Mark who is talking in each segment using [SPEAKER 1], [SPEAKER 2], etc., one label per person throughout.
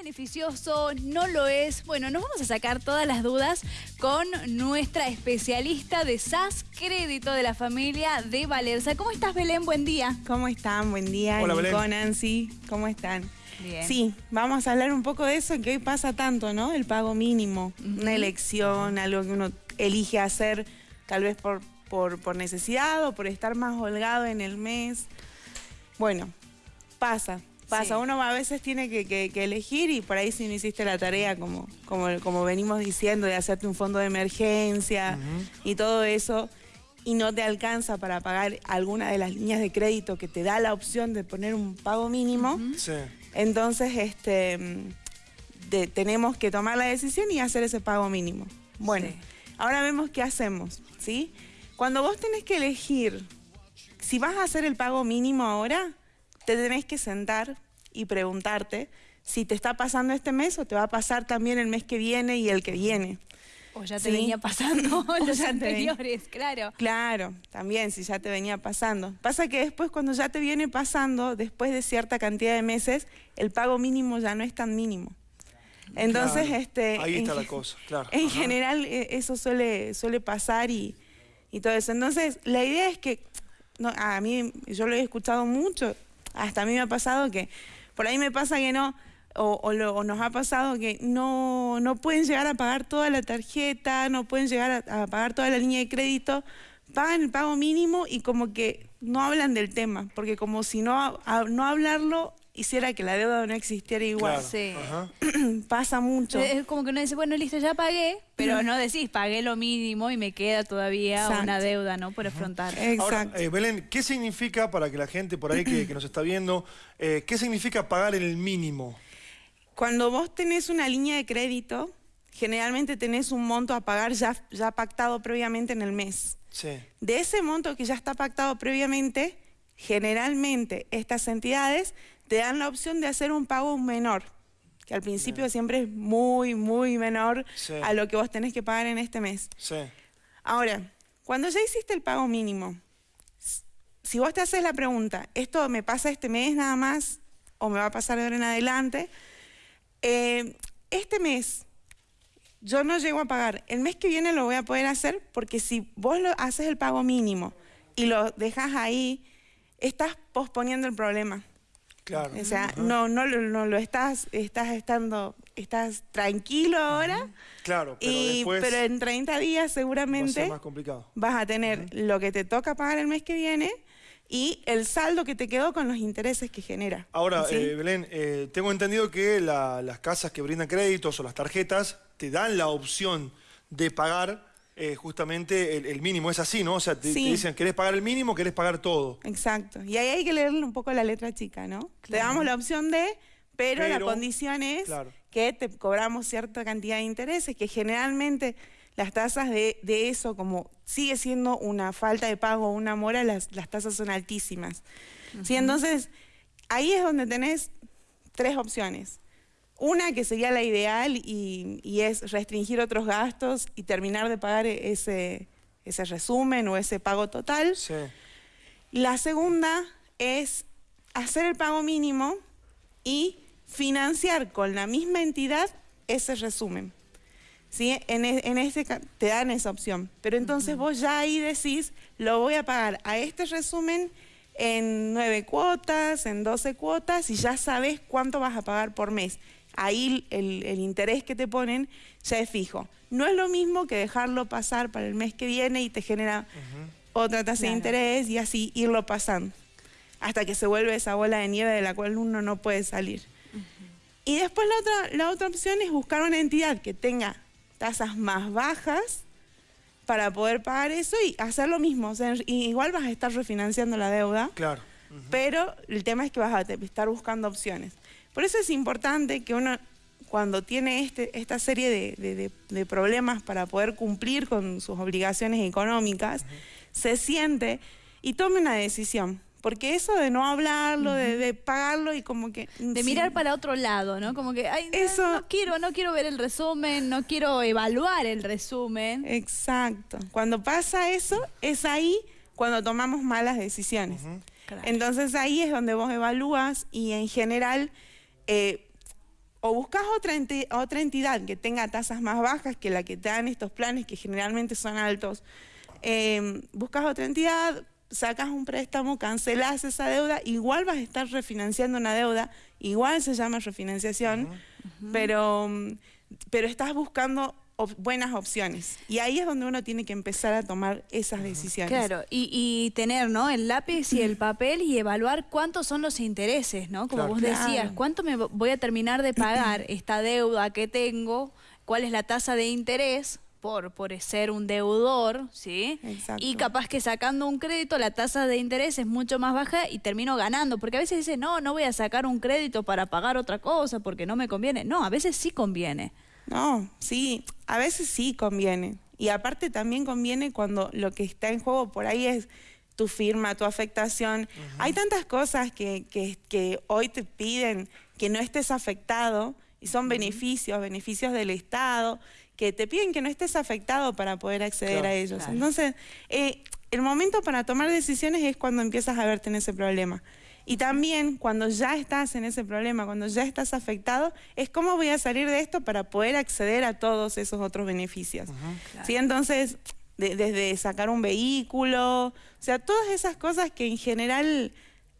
[SPEAKER 1] beneficioso? ¿No lo es? Bueno, nos vamos a sacar todas las dudas con nuestra especialista de SAS Crédito de la familia de Valerza. ¿Cómo estás, Belén? Buen día.
[SPEAKER 2] ¿Cómo están? Buen día,
[SPEAKER 3] Hola,
[SPEAKER 2] Nico,
[SPEAKER 3] Belén.
[SPEAKER 2] Nancy. ¿Cómo están?
[SPEAKER 1] Bien.
[SPEAKER 2] Sí, vamos a hablar un poco de eso, que hoy pasa tanto, ¿no? El pago mínimo, una elección, algo que uno elige hacer tal vez por, por, por necesidad o por estar más holgado en el mes. Bueno, pasa, pasa.
[SPEAKER 1] Sí.
[SPEAKER 2] Uno a veces tiene que, que- que elegir y por ahí si no hiciste la tarea, como, como, como venimos diciendo, de hacerte un fondo de emergencia y todo eso, y no te alcanza para pagar alguna de las líneas de crédito que te da la opción de poner un pago mínimo,
[SPEAKER 3] Sí.
[SPEAKER 2] entonces este, de- tenemos que tomar la decisión y hacer ese pago mínimo. Bueno,
[SPEAKER 1] Sí.
[SPEAKER 2] ahora vemos qué hacemos, ¿sí? Cuando vos tenés que elegir si vas a hacer el pago mínimo ahora, te tenés que sentar y preguntarte si te está pasando este mes o te va a pasar también el mes que viene y el que viene.
[SPEAKER 1] O ya te
[SPEAKER 2] Sí.
[SPEAKER 1] venía pasando los anteriores, claro.
[SPEAKER 2] Claro, también si ya te venía pasando. Pasa que después cuando ya te viene pasando, después de cierta cantidad de meses, el pago mínimo ya no es tan mínimo. Entonces,
[SPEAKER 3] Claro.
[SPEAKER 2] este,
[SPEAKER 3] Ahí está
[SPEAKER 2] en
[SPEAKER 3] la cosa, claro.
[SPEAKER 2] En
[SPEAKER 3] Ajá.
[SPEAKER 2] general eh, eso suele, suele pasar y, y todo eso. Entonces, la idea es que, no, a mí, yo lo he escuchado mucho, hasta a mí me ha pasado que, por ahí me pasa que no, o, o lo- o nos ha pasado que no, no pueden llegar a pagar toda la tarjeta, no pueden llegar a, a pagar toda la línea de crédito, pagan el pago mínimo y como que no hablan del tema, porque como si no, a- no hablarlo hiciera que la deuda no existiera igual.
[SPEAKER 3] Claro.
[SPEAKER 1] Sí.
[SPEAKER 3] Ajá.
[SPEAKER 2] Pasa mucho.
[SPEAKER 1] Es como que uno dice, bueno, listo, ya pagué, pero no decís, pagué lo mínimo y me queda todavía
[SPEAKER 2] Exacto.
[SPEAKER 1] una deuda, ¿no? Por afrontar.
[SPEAKER 2] Exacto.
[SPEAKER 3] Ahora, eh, Belén, ¿qué significa para que la gente por ahí que, que nos está viendo, eh, qué significa pagar el mínimo?
[SPEAKER 2] Cuando vos tenés una línea de crédito, generalmente tenés un monto a pagar ya, ya pactado previamente en el mes.
[SPEAKER 3] Sí.
[SPEAKER 2] De ese monto que ya está pactado previamente, generalmente estas entidades te dan la opción de hacer un pago menor, que al principio siempre es muy, muy menor
[SPEAKER 3] Sí.
[SPEAKER 2] a lo que vos tenés que pagar en este mes.
[SPEAKER 3] Sí.
[SPEAKER 2] Ahora, cuando ya hiciste el pago mínimo, si vos te haces la pregunta, ¿esto me pasa este mes nada más o me va a pasar de ahora en adelante? Eh, este mes yo no llego a pagar. El mes que viene lo voy a poder hacer porque si vos lo haces el pago mínimo y lo dejas ahí, estás posponiendo el problema.
[SPEAKER 3] Claro.
[SPEAKER 2] O sea, no, no, lo- no lo estás, estás estando, estás tranquilo ahora.
[SPEAKER 3] Claro, pero
[SPEAKER 2] y,
[SPEAKER 3] después
[SPEAKER 2] pero en 30 días
[SPEAKER 3] va a
[SPEAKER 2] seguramente
[SPEAKER 3] ser más complicado.
[SPEAKER 2] vas a tener lo que te toca pagar el mes que viene y el saldo que te quedó con los intereses que genera.
[SPEAKER 3] Ahora,
[SPEAKER 2] ¿sí?
[SPEAKER 3] eh, Belén, eh, tengo entendido que la- las casas que brindan créditos o las tarjetas te dan la opción de pagar eh, justamente el, el mínimo. Es así, ¿no? O sea, te, dicen, ¿querés pagar el mínimo o querés pagar todo?
[SPEAKER 2] Exacto. Y ahí hay que leerle un poco la letra chica, ¿no? Te damos la opción de, pero, la condición es
[SPEAKER 3] claro.
[SPEAKER 2] que te cobramos cierta cantidad de intereses, que generalmente las tasas de, de eso, como sigue siendo una falta de pago o una mora, las, las tasas son altísimas. ¿Sí? Entonces, ahí es donde tenés tres opciones. Una que sería la ideal y, y es restringir otros gastos y terminar de pagar ese, ese resumen o ese pago total.
[SPEAKER 3] Sí.
[SPEAKER 2] La segunda es hacer el pago mínimo y financiar con la misma entidad ese resumen. ¿Sí? En, e- en este te dan esa opción. Pero entonces vos ya ahí decís, lo voy a pagar a este resumen en nueve cuotas, en 12 cuotas y ya sabes cuánto vas a pagar por mes. Ahí el, el interés que te ponen ya es fijo. No es lo mismo que dejarlo pasar para el mes que viene y te genera otra tasa
[SPEAKER 1] Claro.
[SPEAKER 2] de interés y así irlo pasando hasta que se vuelve esa bola de nieve de la cual uno no puede salir. Y después la otra, la otra opción es buscar una entidad que tenga tasas más bajas para poder pagar eso y hacer lo mismo. O sea, igual vas a estar refinanciando la deuda,
[SPEAKER 3] Claro.
[SPEAKER 2] pero el tema es que vas a estar buscando opciones. Por eso es importante que uno, cuando tiene este, esta serie de, de- de- de problemas para poder cumplir con sus obligaciones económicas, se siente y tome una decisión. Porque eso de no hablarlo, de, de pagarlo y como que...
[SPEAKER 1] De
[SPEAKER 2] sí,
[SPEAKER 1] mirar para otro lado, ¿no? Como que, ay, no,
[SPEAKER 2] Eso-
[SPEAKER 1] no quiero, no quiero ver el resumen, no quiero evaluar el resumen.
[SPEAKER 2] Exacto. Cuando pasa eso, es ahí cuando tomamos malas decisiones.
[SPEAKER 1] Claro.
[SPEAKER 2] Entonces ahí es donde vos evalúas y en general, eh, o buscas otra, otra entidad que tenga tasas más bajas que la que te dan estos planes que generalmente son altos. Em, buscas otra entidad, sacas un préstamo, cancelas esa deuda, igual vas a estar refinanciando una deuda, igual se llama refinanciación, pero, pero estás buscando buenas opciones. Y ahí es donde uno tiene que empezar a tomar esas decisiones.
[SPEAKER 1] Claro, y, tener ¿no? el lápiz y el papel y evaluar cuántos son los intereses, ¿no? Como vos decías, cuánto me voy a terminar de pagar esta deuda que tengo, cuál es la tasa de interés, por, por ser un deudor, ¿sí? Exacto. Y capaz que sacando un crédito la tasa de interés es mucho más baja y termino ganando, porque a veces dice, no, no voy a sacar un crédito para pagar otra cosa porque no me conviene. No, a veces sí conviene.
[SPEAKER 2] No, sí, a veces sí conviene. Y aparte también conviene cuando lo que está en juego por ahí es tu firma, tu afectación. Hay tantas cosas que, que, hoy te piden que no estés afectado y son beneficios, beneficios del Estado, que te piden que no estés afectado para poder acceder a ellos. Entonces, eh, el momento para tomar decisiones es cuando empiezas a verte en ese problema. Y también cuando ya estás en ese problema, cuando ya estás afectado, es cómo voy a salir de esto para poder acceder a todos esos otros beneficios. ¿Sí? Entonces, desde sacar un vehículo, o sea, todas esas cosas que en general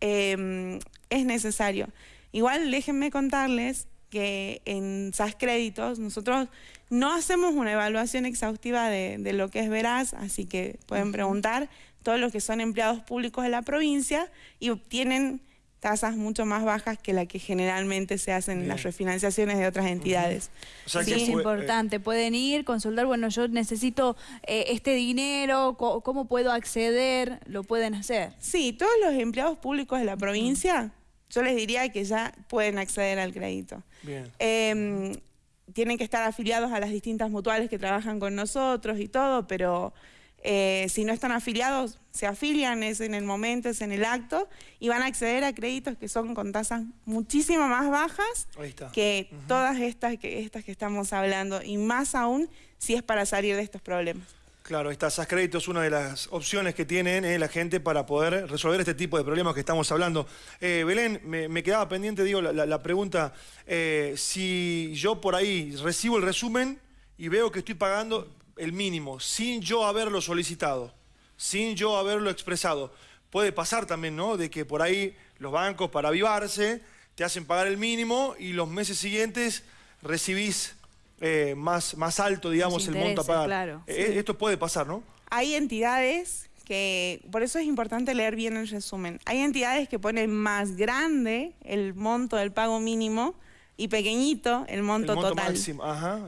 [SPEAKER 2] em, es necesario. Igual déjenme contarles que en SAS Créditos nosotros no hacemos una evaluación exhaustiva de, de lo que es Veraz, así que pueden preguntar, todos los que son empleados públicos de la provincia y obtienen tasas mucho más bajas que la que generalmente se hacen en las refinanciaciones de otras entidades.
[SPEAKER 1] sí, es importante. Pueden ir, consultar, bueno, yo necesito eh, este dinero, ¿cómo puedo acceder? Lo pueden hacer.
[SPEAKER 2] Sí, todos los empleados públicos de la provincia, yo les diría que ya pueden acceder al crédito. Bien. Em, tienen que estar afiliados a las distintas mutuales que trabajan con nosotros y todo, pero eh, si no están afiliados, se afilian, es en el momento, es en el acto, y van a acceder a créditos que son con tasas muchísimo más bajas que todas estas que, estas que estamos hablando, y más aún si es para salir de estos problemas.
[SPEAKER 3] Claro, estas créditos es una de las opciones que tienen eh, la gente para poder resolver este tipo de problemas que estamos hablando. Eh, Belén, me, quedaba pendiente, digo, la, pregunta, si yo por ahí recibo el resumen y veo que estoy pagando, el mínimo sin yo haberlo solicitado, sin yo haberlo expresado. Puede pasar también, ¿no? De que por ahí los bancos para avivarse te hacen pagar el mínimo y los meses siguientes recibís eh, más, más alto, digamos, el monto a pagar. Eh, esto puede pasar, ¿no?
[SPEAKER 2] Hay entidades que, por eso es importante leer bien el resumen, hay entidades que ponen más grande el monto del pago mínimo y pequeñito el monto, total.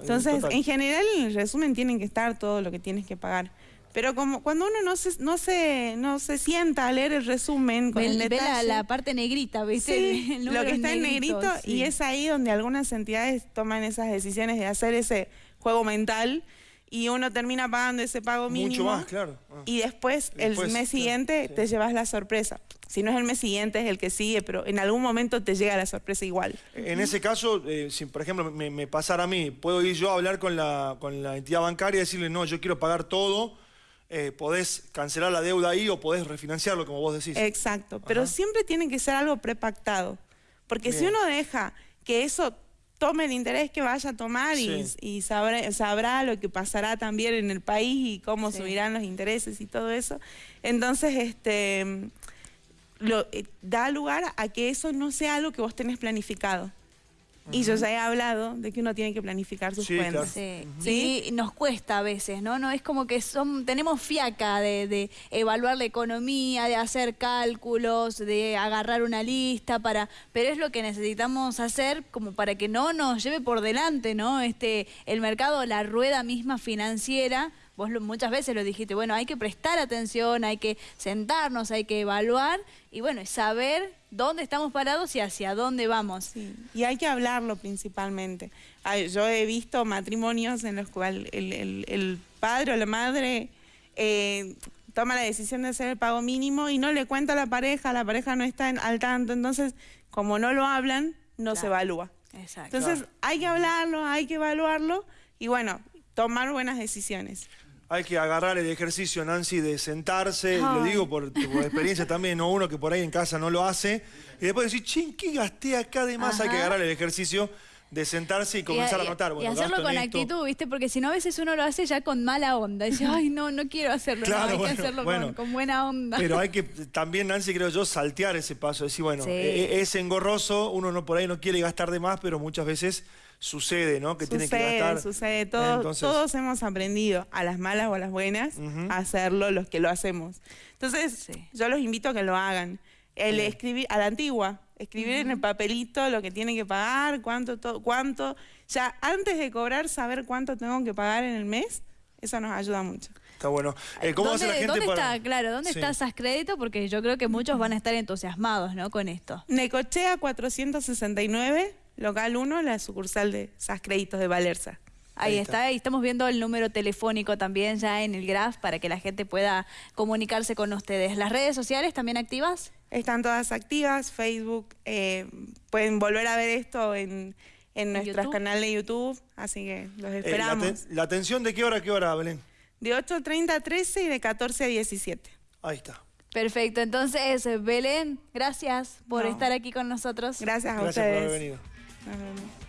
[SPEAKER 2] Entonces, en general, en el resumen tienen que estar todo lo que tienes que pagar. Pero como cuando uno no se, no se, no se sienta a leer el resumen con el
[SPEAKER 1] detalle... Ve la, parte negrita, ¿viste?
[SPEAKER 2] Sí, lo que está en negrito, y es ahí donde algunas entidades toman esas decisiones de hacer ese juego mental y uno termina pagando ese pago mínimo.
[SPEAKER 3] Mucho más, claro.
[SPEAKER 2] Ah. Y después, el mes siguiente, te llevas la sorpresa. Si no es el mes siguiente, es el que sigue, pero en algún momento te llega la sorpresa igual.
[SPEAKER 3] En ese caso, eh, si por ejemplo me, pasara a mí, ¿puedo ir yo a hablar con la, con la entidad bancaria y decirle, no, yo quiero pagar todo, eh, podés cancelar la deuda ahí o podés refinanciarlo, como vos decís?
[SPEAKER 2] Exacto, pero siempre tiene que ser algo prepactado. Porque si uno deja que eso tome el interés que vaya a tomar y, sabrá, lo que pasará también en el país y cómo subirán los intereses y todo eso. Entonces, este lo, eh, da lugar a que eso no sea algo que vos tenés planificado. Y yo ya he hablado de que uno tiene que planificar sus cuentas.
[SPEAKER 1] Sí. Y nos cuesta a veces, ¿no? No es como que son, tenemos fiaca de, evaluar la economía, de hacer cálculos, de agarrar una lista para. Pero es lo que necesitamos hacer como para que no nos lleve por delante, ¿no? Este, el mercado, la rueda misma financiera vos muchas veces lo dijiste, bueno, hay que prestar atención, hay que sentarnos, hay que evaluar y bueno, saber dónde estamos parados y hacia dónde vamos.
[SPEAKER 2] Y hay que hablarlo principalmente. Yo he visto matrimonios en los cuales el, padre o la madre eh, toma la decisión de hacer el pago mínimo y no le cuenta a la pareja, la pareja no está al tanto, entonces como no lo hablan, no se evalúa. Exacto. Entonces hay que hablarlo, hay que evaluarlo y bueno, tomar buenas decisiones
[SPEAKER 3] hay que agarrar el ejercicio, Nancy, de sentarse, lo digo por experiencia también, no uno que por ahí en casa no lo hace, y después decir, ching, ¿qué gasté acá? Además hay que agarrar el ejercicio de sentarse y comenzar a, anotar.
[SPEAKER 1] y hacerlo con actitud, ¿viste? Porque si no, a veces uno lo hace ya con mala onda. Dice, ay, no, no quiero hacerlo. hay que hacerlo con, buena onda.
[SPEAKER 3] Pero hay que también, Nancy, creo yo, saltear ese paso. Decir, bueno, e, e, es engorroso, uno no por ahí no quiere gastar de más, pero muchas veces sucede, ¿no? Que tiene que gastar.
[SPEAKER 2] Sucede, todos, todos hemos aprendido, a las malas o a las buenas, a hacerlo los que lo hacemos. Entonces, yo los invito a que lo hagan. El escribir, a la antigua, escribir en el papelito lo que tiene que pagar, cuánto, todo, cuánto. Ya antes de cobrar, saber cuánto tengo que pagar en el mes, eso nos ayuda mucho.
[SPEAKER 3] Está bueno. Eh, ¿Cómo
[SPEAKER 1] ¿Dónde,
[SPEAKER 3] hace la gente
[SPEAKER 1] ¿dónde está, claro, dónde está SAS Crédito? Porque yo creo que muchos van a estar entusiasmados, ¿no? Con esto.
[SPEAKER 2] Necochea 469, local 1, la sucursal de SAS Créditos de Valerza.
[SPEAKER 1] Ahí, está. ahí estamos viendo el número telefónico también ya en el graph para que la gente pueda comunicarse con ustedes. ¿Las redes sociales también activas?
[SPEAKER 2] Están todas activas, Facebook, eh, pueden volver a ver esto en, en nuestro canal de YouTube, así que los eh, esperamos.
[SPEAKER 3] la, atención de qué hora a qué hora, Belén?
[SPEAKER 2] De 8.30 a 13 y de 14 a 17.
[SPEAKER 3] Ahí está.
[SPEAKER 1] Perfecto, entonces Belén, gracias por estar aquí con nosotros.
[SPEAKER 2] Gracias a
[SPEAKER 3] gracias
[SPEAKER 2] ustedes.
[SPEAKER 3] Gracias por haber venido.